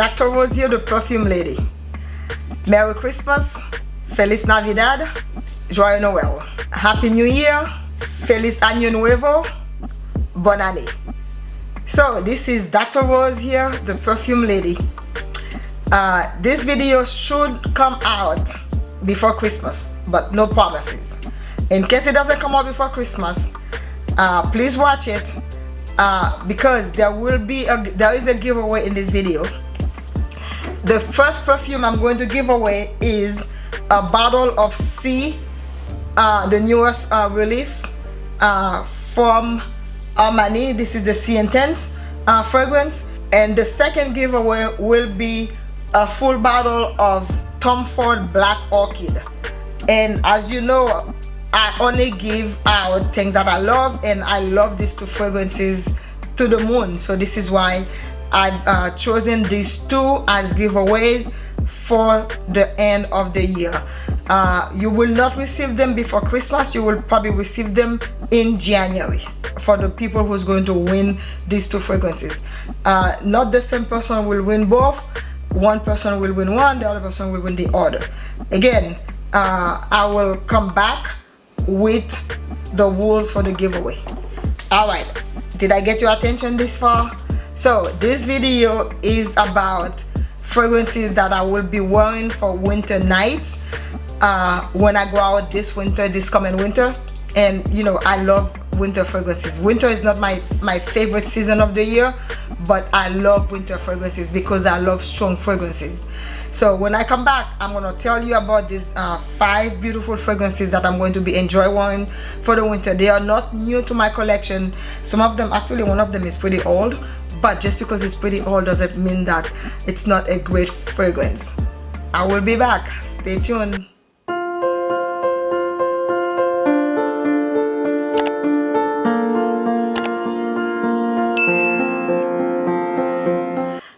Dr. Rose here, the perfume lady. Merry Christmas, Feliz Navidad, Joyeux Noel. Happy New Year, Feliz Año Nuevo, Bon Année. So this is Dr. Rose here, the perfume lady. Uh, this video should come out before Christmas, but no promises. In case it doesn't come out before Christmas, uh, please watch it uh, because there will be a there is a giveaway in this video the first perfume I'm going to give away is a bottle of Sì uh, the newest uh, release uh, from Armani. This is the Sì Intense uh, fragrance. And the second giveaway will be a full bottle of Tom Ford Black Orchid. And as you know I only give out things that I love and I love these two fragrances to the moon. So this is why I've uh, chosen these two as giveaways for the end of the year. Uh, you will not receive them before Christmas. You will probably receive them in January for the people who's going to win these two fragrances. Uh, not the same person will win both. One person will win one the other person will win the other. Again uh, I will come back with the rules for the giveaway. All right. Did i get your attention this far so this video is about fragrances that i will be wearing for winter nights uh, when i go out this winter this coming winter. And you know i love winter fragrances. Winter is not my my favorite season of the year but i love winter fragrances because i love strong fragrances. So when i come back i'm going to tell you about these uh, five beautiful fragrances that i'm going to be enjoying wearing for the winter. They are not new to my collection. Some of them actually one of them is pretty old but just because it's pretty old doesn't mean that it's not a great fragrance. I will be back. Stay tuned.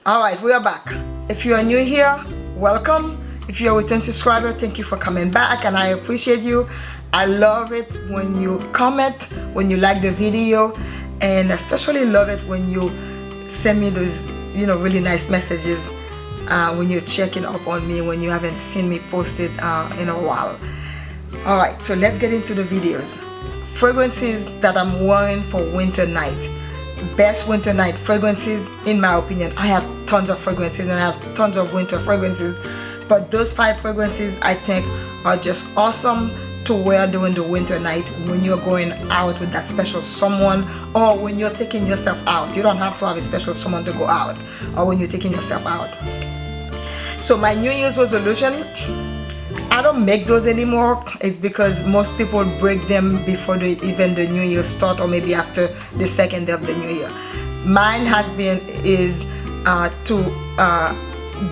All right we are back. If you are new here welcome. If you're a return subscriber thank you for coming back and I appreciate you. I love it when you comment when you like the video and especially love it when you send me those you know really nice messages uh, when you're checking up on me when you haven't seen me posted uh, in a while. Alright so let's get into the videos. Fragrances that I'm wearing for winter night. Best winter night fragrances in my opinion. I have tons of fragrances and I have tons of winter fragrances but those five fragrances I think are just awesome to wear during the winter night when you're going out with that special someone or when you're taking yourself out. You don't have to have a special someone to go out or when you're taking yourself out. So my new year's resolution I don't make those anymore. It's because most people break them before the, even the new year start or maybe after the second day of the new year. Mine has been is uh, to uh,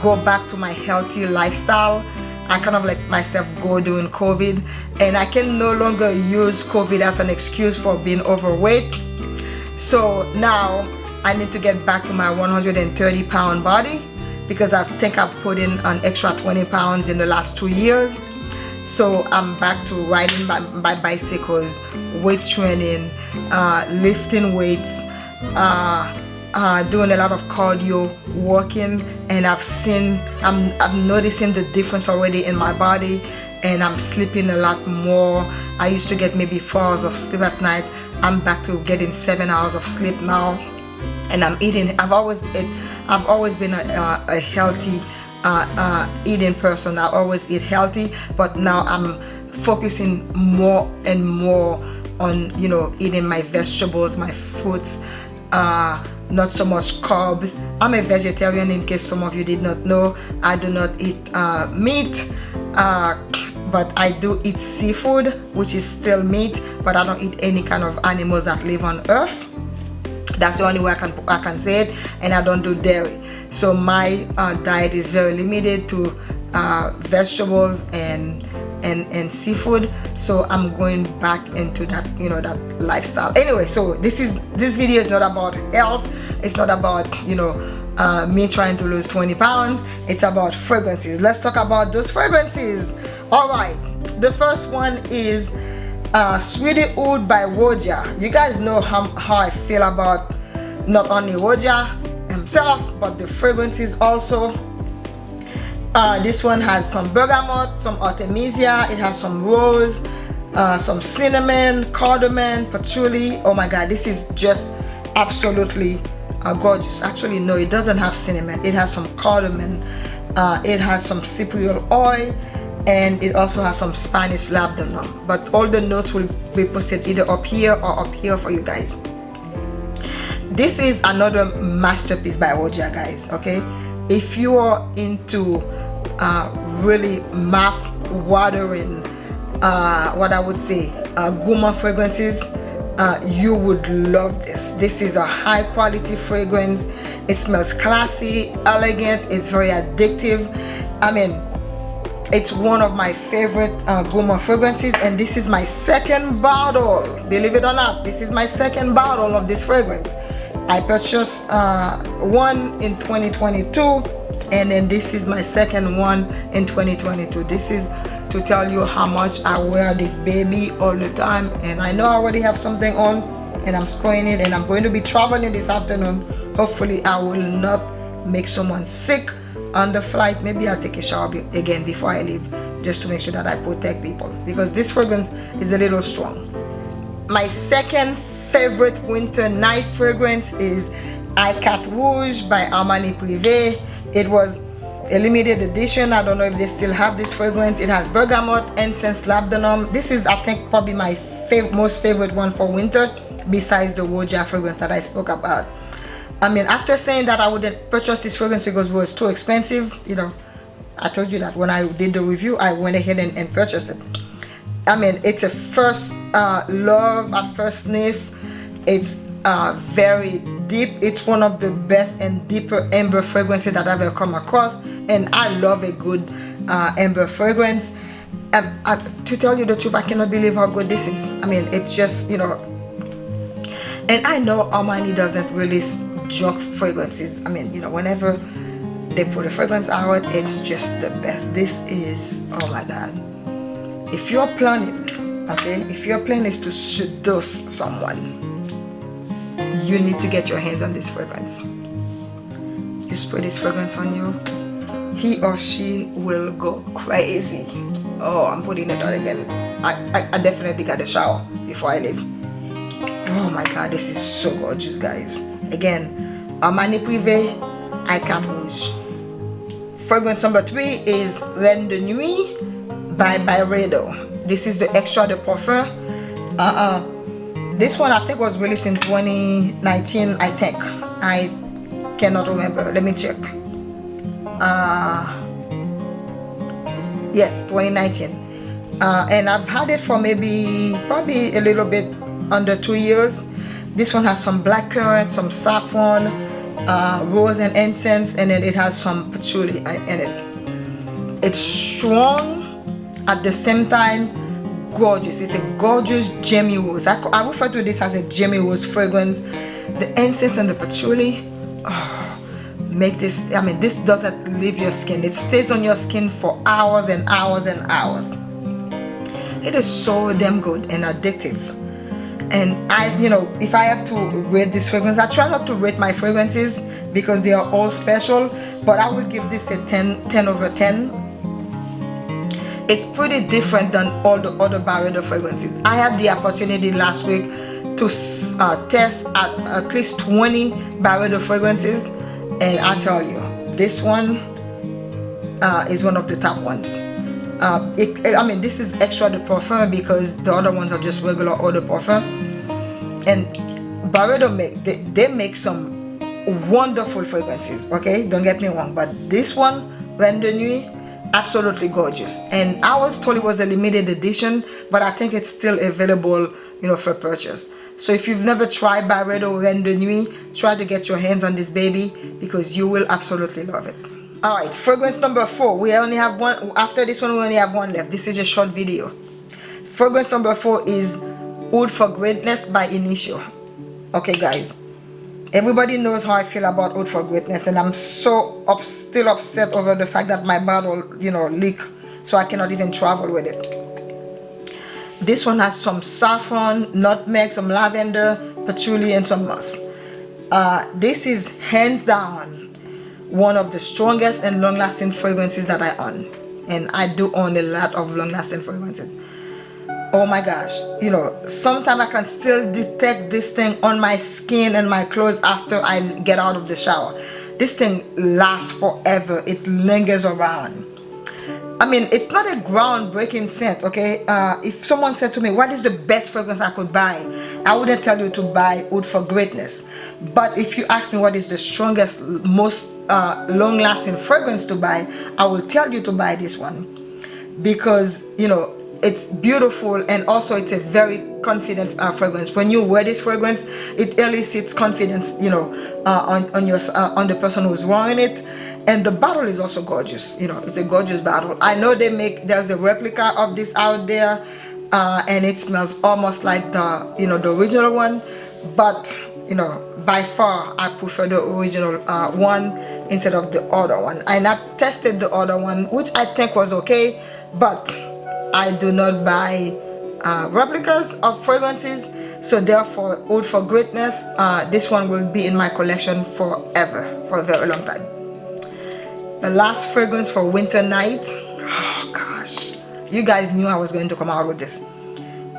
go back to my healthy lifestyle I kind of let myself go during COVID and I can no longer use COVID as an excuse for being overweight. So now I need to get back to my 130 pound body because I think I've put in an extra 20 pounds in the last two years. So I'm back to riding my, my bicycles weight training uh, lifting weights uh, uh, doing a lot of cardio walking and I've seen I'm, I'm noticing the difference already in my body and I'm sleeping a lot more. I used to get maybe four hours of sleep at night. I'm back to getting seven hours of sleep now and I'm eating. I've always it, I've always been a, a, healthy uh, uh, eating person. I always eat healthy but now I'm focusing more and more on you know eating my vegetables my fruits uh, not so much carbs. I'm a vegetarian in case some of you did not know. I do not eat uh, meat uh, but I do eat seafood which is still meat but I don't eat any kind of animals that live on earth. That's the only way I can I can say it and I don't do dairy. So my uh, diet is very limited to uh, vegetables and and and seafood. So I'm going back into that you know that lifestyle. Anyway so this is this video is not about health it's not about you know uh, me trying to lose 20 pounds. It's about fragrances. Let's talk about those fragrances. All right. The first one is uh, Sweetie Aoud by Roja. You guys know how, how I feel about not only Roja, himself but the fragrances also. Uh, this one has some bergamot some artemisia. It has some rose uh, some cinnamon cardamom patchouli. Oh my god this is just absolutely gorgeous. Actually no it doesn't have cinnamon. It has some cardamom uh, it has some cypriol oil and it also has some Spanish labdanum. But all the notes will be posted either up here or up here for you guys. This is another masterpiece by Roja guys okay? If you are into uh, really mouth watering uh, what I would say uh, gourmand fragrances uh, you would love this. This is a high quality fragrance. It smells classy elegant it's very addictive. I mean it's one of my favorite uh, gourmand fragrances and this is my second bottle. Believe it or not this is my second bottle of this fragrance. I purchased uh, one in 2022 and then this is my second one in 2022 this is to tell you how much I wear this baby all the time. And I know I already have something on and I'm spraying it and I'm going to be traveling this afternoon. Hopefully I will not make someone sick on the flight. Maybe I'll take a shower again before I leave just to make sure that I protect people because this fragrance is a little strong. My second favorite winter night fragrance is Icat Rouge by Armani Privé. It was a limited edition. I don't know if they still have this fragrance. It has bergamot incense labdanum. This is i think probably my fav most favorite one for winter besides the Roja fragrance that i spoke about. I mean after saying that i wouldn't purchase this fragrance because it was too expensive you know i told you that when i did the review i went ahead and, and purchased it. I mean it's a first uh, love at first sniff. It's uh, very deep. It's one of the best and deeper amber fragrances that I've ever come across and I love a good uh, amber fragrance. Um, uh, to tell you the truth I cannot believe how good this is. I mean it's just you know and I know Armani doesn't release junk fragrances. I mean you know whenever they put a fragrance out it's just the best. This is oh my god. If you're planning okay if your plan is to seduce someone you need to get your hands on this fragrance. You spray this fragrance on you he or she will go crazy. Oh i'm putting it on again. I i, I definitely got a shower before i leave. Oh my god this is so gorgeous guys. Again armani privé Icat Rouge fragrance number three is reine de nuit by byredo. This is the extrait de parfum. Uh-uh this one I think was released in 2019 I think. I cannot remember. Let me check. Uh, yes 2019 uh, and I've had it for maybe probably a little bit under two years. This one has some blackcurrant some saffron uh, rose and incense and then it has some patchouli in it. It's strong. At the same time gorgeous. It's a gorgeous jammy rose. I, I refer to this as a jammy rose fragrance. The incense and the patchouli oh, make this I mean this doesn't leave your skin. It stays on your skin for hours and hours and hours. It is so damn good and addictive. And I you know if I have to rate this fragrance I try not to rate my fragrances because they are all special but I will give this a 10 10 over 10 it's pretty different than all the other Byredo fragrances. I had the opportunity last week to uh, test at, at least 20 Byredo fragrances and I tell you this one uh, is one of the top ones. Uh, it, I mean this is extrait de parfum because the other ones are just regular eau de parfum and Byredo make they, they make some wonderful fragrances okay? Don't get me wrong but this one Reine de Nuit absolutely gorgeous. And I was told it was a limited edition but I think it's still available you know for purchase. So if you've never tried Byredo Reine de Nuit try to get your hands on this baby because you will absolutely love it. All right fragrance number four. We only have one after this one we only have one left. This is a short video. Fragrance number four is Oud for Greatness by Initio. Okay guys everybody knows how I feel about Oud for Greatness and I'm so up, still upset over the fact that my bottle you know leak so I cannot even travel with it. This one has some saffron nutmeg some lavender patchouli and some musk. Uh, this is hands down one of the strongest and long-lasting fragrances that I own. And I do own a lot of long-lasting fragrances oh my gosh you know sometimes I can still detect this thing on my skin and my clothes after I get out of the shower. This thing lasts forever. It lingers around. I mean it's not a groundbreaking scent okay? Uh, if someone said to me what is the best fragrance I could buy? I wouldn't tell you to buy Oud for Greatness. But if you ask me what is the strongest most uh, long-lasting fragrance to buy I will tell you to buy this one. Because you know it's beautiful and also it's a very confident uh, fragrance. When you wear this fragrance it elicits confidence you know uh, on, on your uh, on the person who's wearing it. And the bottle is also gorgeous you know it's a gorgeous bottle. I know they make there's a replica of this out there uh, and it smells almost like the you know the original one. But you know by far I prefer the original uh, one instead of the other one. And I've tested the other one which I think was okay but I do not buy uh, replicas of fragrances so therefore Oud for Greatness uh, this one will be in my collection forever for a very long time. The last fragrance for winter night. Oh gosh. You guys knew I was going to come out with this.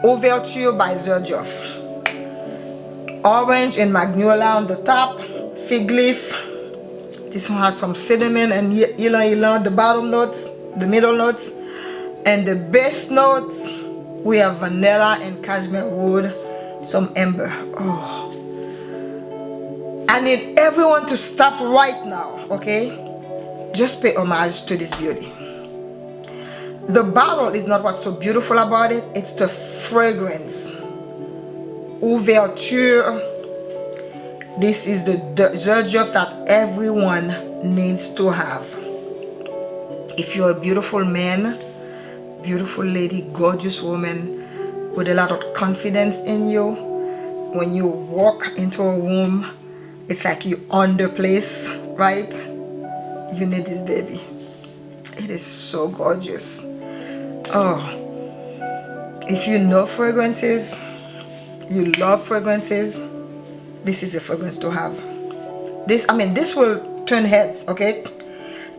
Ouverture by Xerjoff orange and magnolia on the top. Fig leaf. This one has some cinnamon and ylang ylang the bottom notes the middle notes and the base notes we have vanilla and cashmere wood some amber. Oh. I need everyone to stop right now okay? Just pay homage to this beauty. The bottle is not what's so beautiful about it it's the fragrance. Ouverture this is the, job that everyone needs to have. If you're a beautiful man beautiful lady gorgeous woman with a lot of confidence in you. When you walk into a room it's like you own the place right? You need this baby. It is so gorgeous. Oh if you know fragrances you love fragrances this is a fragrance to have. This i mean this will turn heads okay?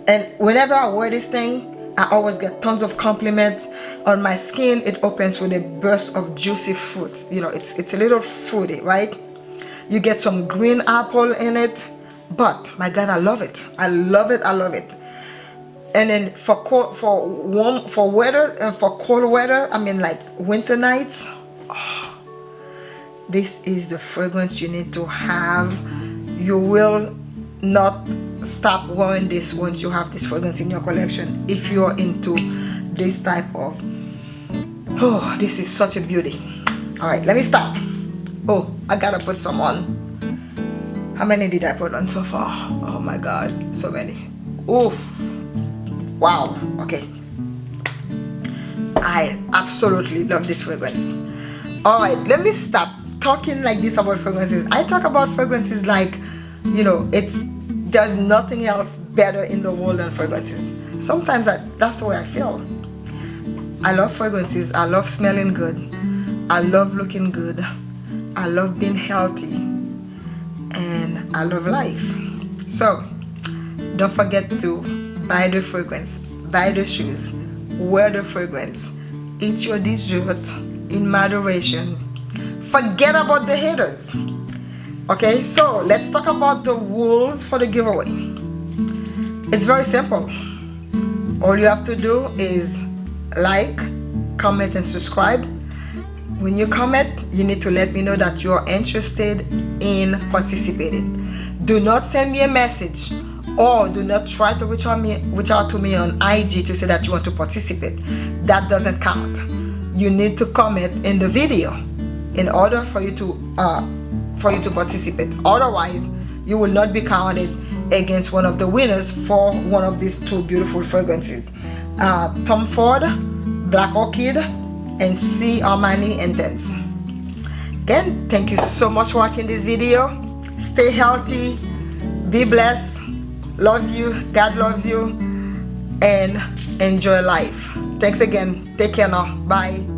And whenever i wear this thing i always get tons of compliments. On my skin it opens with a burst of juicy fruit you know it's it's a little fruity right? You get some green apple in it but my god i love it. I love it i love it. And then for cold for warm for weather and uh, for cold weather i mean like winter nights oh, this is the fragrance you need to have. You will not stop wearing this once you have this fragrance in your collection if you're into this type of oh this is such a beauty. All right let me stop. Oh i gotta put some on. How many did i put on so far? Oh my god so many. Oh wow okay. I absolutely love this fragrance. All right let me stop talking like this about fragrances. I talk about fragrances like you know it's there's nothing else better in the world than fragrances. Sometimes I, that's the way i feel. I love fragrances. I love smelling good. I love looking good. I love being healthy. And i love life. So don't forget to buy the fragrance buy the shoes wear the fragrance eat your dessert in moderation. Forget about the haters okay so let's talk about the rules for the giveaway. It's very simple. All you have to do is like comment and subscribe. When you comment you need to let me know that you are interested in participating. Do not send me a message or do not try to reach out, me, reach out to me on IG to say that you want to participate. That doesn't count. You need to comment in the video in order for you to uh, for you to participate. Otherwise you will not be counted against one of the winners for one of these two beautiful fragrances. Uh, Tom Ford Black Orchid and Sì Armani Intense again thank you so much for watching this video. Stay healthy be blessed love you God loves you and enjoy life. Thanks again. Take care now. Bye